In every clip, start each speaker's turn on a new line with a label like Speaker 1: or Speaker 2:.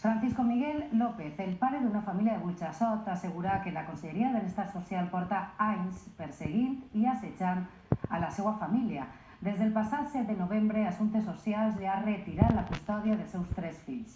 Speaker 1: Francisco Miguel López, el pare d'una família de Burxassot, assegura que la Conselleria de Benestar Social porta anys perseguint i assetjant a la seva família. Des del passat 7 de novembre, Assumptes Socials li ha retirat la custòdia dels seus tres fills.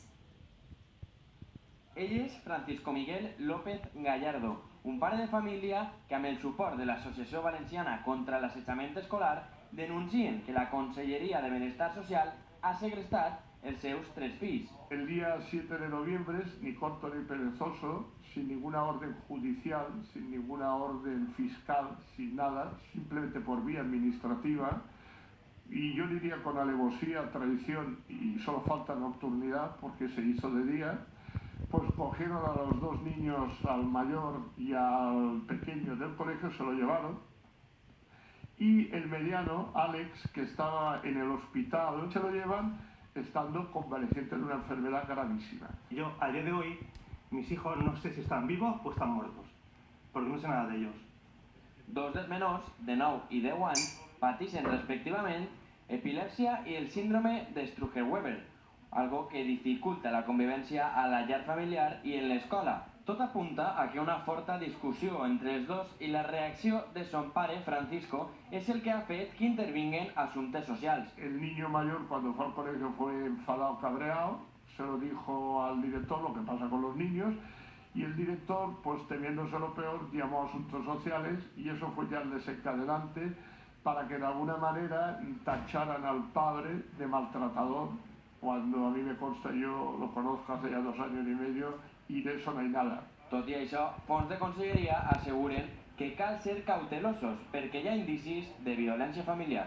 Speaker 2: Ell és Francisco Miguel López Gallardo, un pare de família que amb el suport de l'Associació Valenciana contra l'Assetjament Escolar denuncien que la Conselleria de Benestar Social ha segrestat els seus tres fills.
Speaker 3: El día 7 de noviembre, ni corto ni perezoso, sin ninguna orden judicial, sin ninguna orden fiscal, sin nada, simplemente por vía administrativa, y yo diría con alevosía, traición y solo falta nocturnidad porque se hizo de día, pues cogieron a los dos niños, al mayor y al pequeño del colegio, se lo llevaron. Y el mediano, Alex, que estaba en el hospital, se lo llevan estando convaleciente de una enfermedad gravísima.
Speaker 4: Yo, a día de hoy, mis hijos no sé si están vivos o están muertos, porque no sé nada de ellos.
Speaker 2: Dos dels menors, de 9 i 10 anys, pateixen respectivament epilèpsia i el síndrome de Struge-Weber, algo que dificulta la convivència a la llar familiar i en l'escola. Tot apunta a que una forta discussió entre els dos i la reacció de son pare, Francisco, és el que ha fet que intervinguen assumptes socials.
Speaker 3: El niño mayor cuando fue al colegio fue enfadado, cabreado, se lo dijo al director lo que pasa con los niños y el director, pues temiéndose lo peor, llamó a asuntos sociales y eso fue ya el desencadenante para que de alguna manera tacharan al padre de maltratador, cuando a mí me consta, yo lo conozco hace ya dos años y medio y de eso no hay nada.
Speaker 2: Tot i això, fons de conselleria asseguren que cal ser cautelosos perquè hi ha indicis de violència familiar.